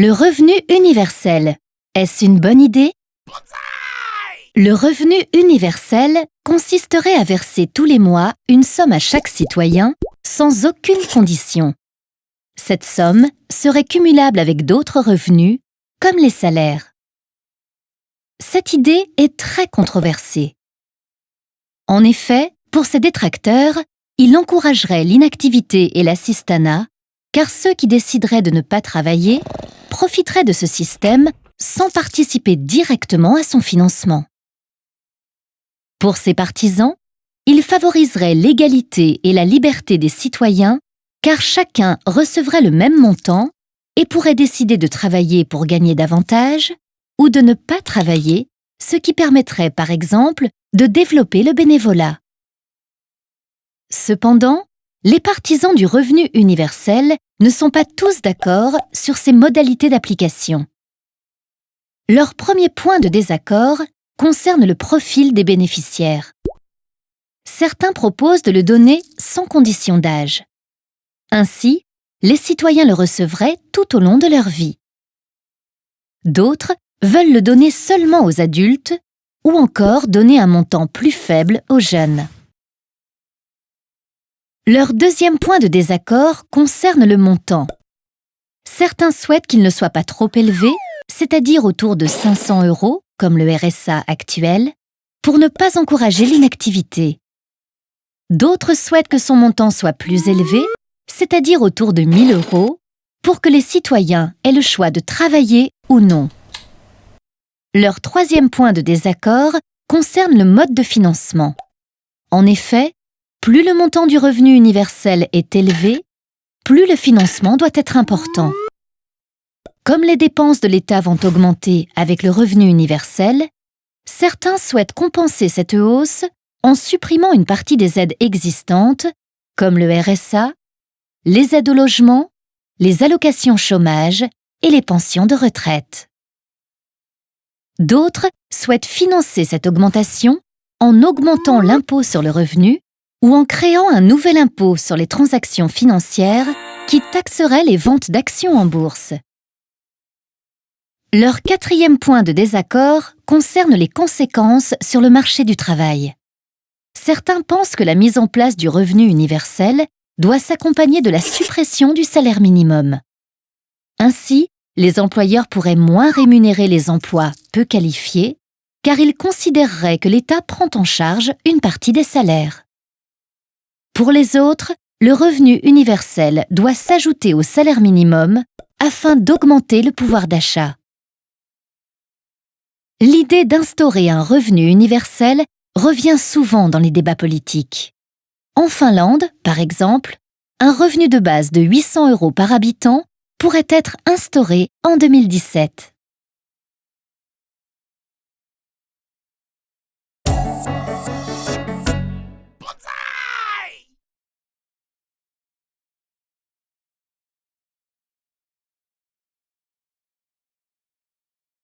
Le revenu universel, est-ce une bonne idée? Le revenu universel consisterait à verser tous les mois une somme à chaque citoyen sans aucune condition. Cette somme serait cumulable avec d'autres revenus, comme les salaires. Cette idée est très controversée. En effet, pour ses détracteurs, il encouragerait l'inactivité et l'assistanat, car ceux qui décideraient de ne pas travailler profiteraient de ce système sans participer directement à son financement. Pour ses partisans, il favoriserait l'égalité et la liberté des citoyens car chacun recevrait le même montant et pourrait décider de travailler pour gagner davantage ou de ne pas travailler, ce qui permettrait par exemple de développer le bénévolat. Cependant, les partisans du revenu universel ne sont pas tous d'accord sur ses modalités d'application. Leur premier point de désaccord concerne le profil des bénéficiaires. Certains proposent de le donner sans condition d'âge. Ainsi, les citoyens le recevraient tout au long de leur vie. D'autres veulent le donner seulement aux adultes ou encore donner un montant plus faible aux jeunes. Leur deuxième point de désaccord concerne le montant. Certains souhaitent qu'il ne soit pas trop élevé, c'est-à-dire autour de 500 euros, comme le RSA actuel, pour ne pas encourager l'inactivité. D'autres souhaitent que son montant soit plus élevé, c'est-à-dire autour de 1000 euros, pour que les citoyens aient le choix de travailler ou non. Leur troisième point de désaccord concerne le mode de financement. En effet, plus le montant du revenu universel est élevé, plus le financement doit être important. Comme les dépenses de l'État vont augmenter avec le revenu universel, certains souhaitent compenser cette hausse en supprimant une partie des aides existantes, comme le RSA, les aides au logement, les allocations chômage et les pensions de retraite. D'autres souhaitent financer cette augmentation en augmentant l'impôt sur le revenu ou en créant un nouvel impôt sur les transactions financières qui taxerait les ventes d'actions en bourse. Leur quatrième point de désaccord concerne les conséquences sur le marché du travail. Certains pensent que la mise en place du revenu universel doit s'accompagner de la suppression du salaire minimum. Ainsi, les employeurs pourraient moins rémunérer les emplois peu qualifiés, car ils considéreraient que l'État prend en charge une partie des salaires. Pour les autres, le revenu universel doit s'ajouter au salaire minimum afin d'augmenter le pouvoir d'achat. L'idée d'instaurer un revenu universel revient souvent dans les débats politiques. En Finlande, par exemple, un revenu de base de 800 euros par habitant pourrait être instauré en 2017.